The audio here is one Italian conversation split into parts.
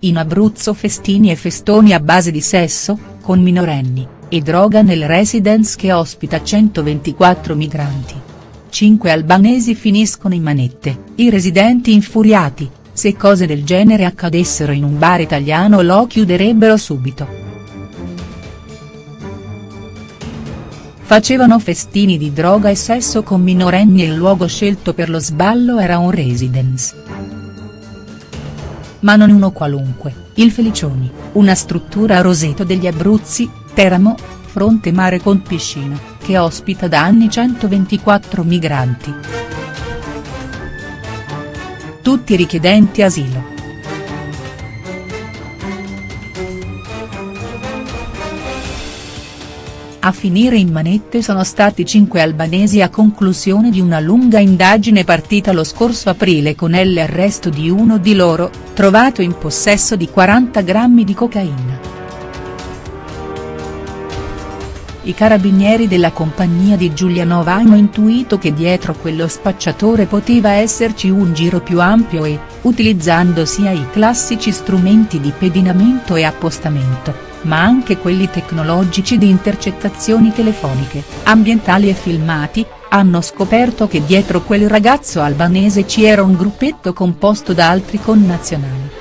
in Abruzzo festini e festoni a base di sesso, con minorenni, e droga nel residence che ospita 124 migranti. Cinque albanesi finiscono in manette, i residenti infuriati, se cose del genere accadessero in un bar italiano lo chiuderebbero subito. Facevano festini di droga e sesso con minorenni e il luogo scelto per lo sballo era un residence. Ma non uno qualunque, il Felicioni, una struttura a Roseto degli Abruzzi, Teramo, fronte mare con piscina, che ospita da anni 124 migranti. Tutti richiedenti asilo. A finire in manette sono stati cinque albanesi a conclusione di una lunga indagine partita lo scorso aprile con l'arresto di uno di loro, trovato in possesso di 40 grammi di cocaina. I carabinieri della compagnia di Giulianova hanno intuito che dietro quello spacciatore poteva esserci un giro più ampio e, utilizzando sia i classici strumenti di pedinamento e appostamento, ma anche quelli tecnologici di intercettazioni telefoniche, ambientali e filmati, hanno scoperto che dietro quel ragazzo albanese ci era un gruppetto composto da altri connazionali.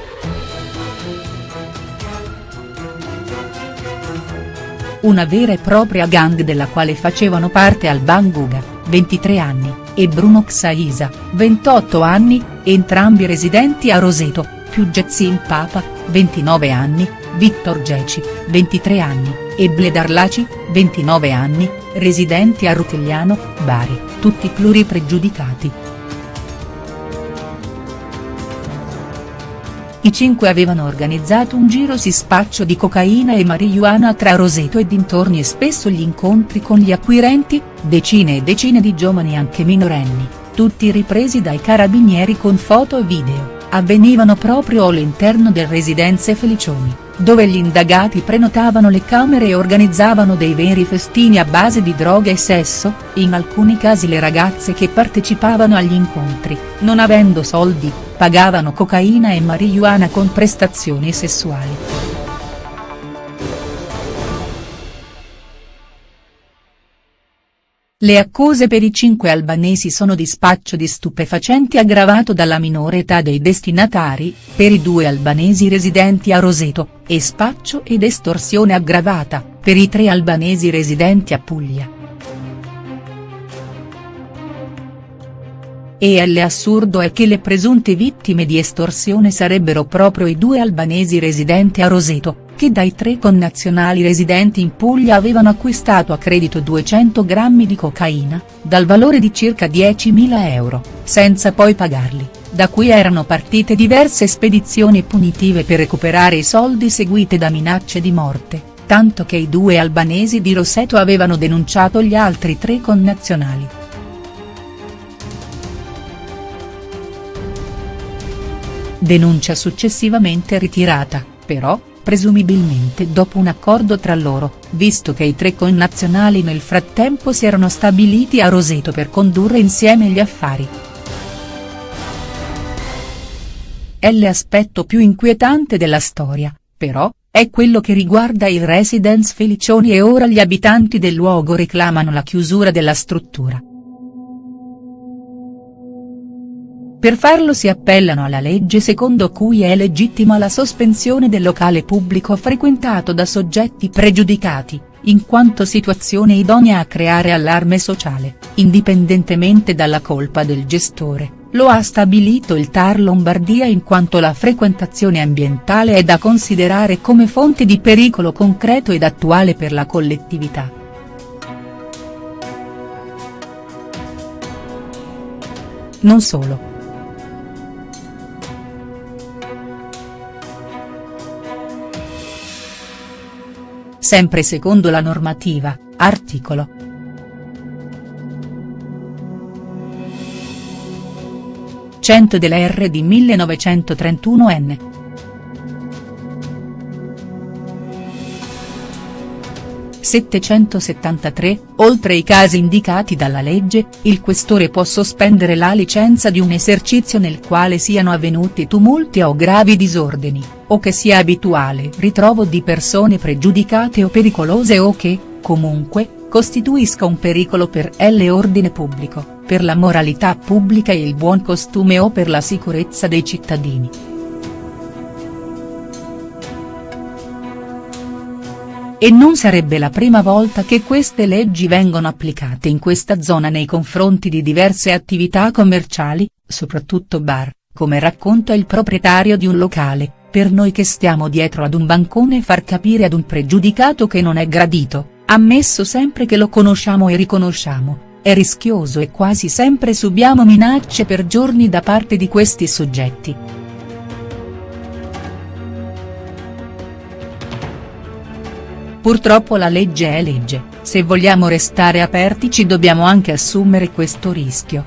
Una vera e propria gang della quale facevano parte Alban Guga, 23 anni, e Bruno Xaisa, 28 anni, entrambi residenti a Roseto, più Getsin Papa, 29 anni, Victor Geci, 23 anni, e Bledar Laci, 29 anni, residenti a Rutigliano, Bari, tutti pluripregiudicati. I cinque avevano organizzato un giro si spaccio di cocaina e marijuana tra Roseto e dintorni e spesso gli incontri con gli acquirenti, decine e decine di giovani anche minorenni, tutti ripresi dai carabinieri con foto e video, avvenivano proprio all'interno del residenze Felicioni, dove gli indagati prenotavano le camere e organizzavano dei veri festini a base di droga e sesso, in alcuni casi le ragazze che partecipavano agli incontri, non avendo soldi, pagavano cocaina e marijuana con prestazioni sessuali. Le accuse per i cinque albanesi sono di spaccio di stupefacenti aggravato dalla minore età dei destinatari, per i due albanesi residenti a Roseto, e spaccio ed estorsione aggravata, per i tre albanesi residenti a Puglia. E l'assurdo è che le presunte vittime di estorsione sarebbero proprio i due albanesi residenti a Roseto, che dai tre connazionali residenti in Puglia avevano acquistato a credito 200 grammi di cocaina, dal valore di circa 10.000 euro, senza poi pagarli, da cui erano partite diverse spedizioni punitive per recuperare i soldi seguite da minacce di morte, tanto che i due albanesi di Roseto avevano denunciato gli altri tre connazionali. denuncia successivamente ritirata, però, presumibilmente dopo un accordo tra loro, visto che i tre connazionali nel frattempo si erano stabiliti a Roseto per condurre insieme gli affari. L'aspetto più inquietante della storia, però, è quello che riguarda il residence Felicioni e ora gli abitanti del luogo reclamano la chiusura della struttura. Per farlo si appellano alla legge secondo cui è legittima la sospensione del locale pubblico frequentato da soggetti pregiudicati, in quanto situazione idonea a creare allarme sociale, indipendentemente dalla colpa del gestore, lo ha stabilito il TAR Lombardia in quanto la frequentazione ambientale è da considerare come fonte di pericolo concreto ed attuale per la collettività. Non solo. Sempre secondo la normativa, articolo. Cento della R di 1931 n. 773, oltre i casi indicati dalla legge, il questore può sospendere la licenza di un esercizio nel quale siano avvenuti tumulti o gravi disordini, o che sia abituale ritrovo di persone pregiudicate o pericolose o che, comunque, costituisca un pericolo per l'ordine pubblico, per la moralità pubblica e il buon costume o per la sicurezza dei cittadini. E non sarebbe la prima volta che queste leggi vengono applicate in questa zona nei confronti di diverse attività commerciali, soprattutto bar, come racconta il proprietario di un locale, per noi che stiamo dietro ad un bancone far capire ad un pregiudicato che non è gradito, ammesso sempre che lo conosciamo e riconosciamo, è rischioso e quasi sempre subiamo minacce per giorni da parte di questi soggetti. Purtroppo la legge è legge, se vogliamo restare aperti ci dobbiamo anche assumere questo rischio.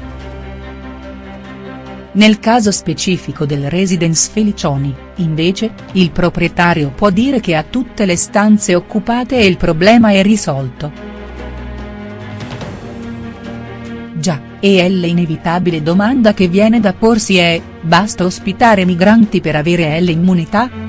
Nel caso specifico del Residence Felicioni, invece, il proprietario può dire che ha tutte le stanze occupate e il problema è risolto. Già, e l'inevitabile domanda che viene da porsi è, basta ospitare migranti per avere l'immunità?.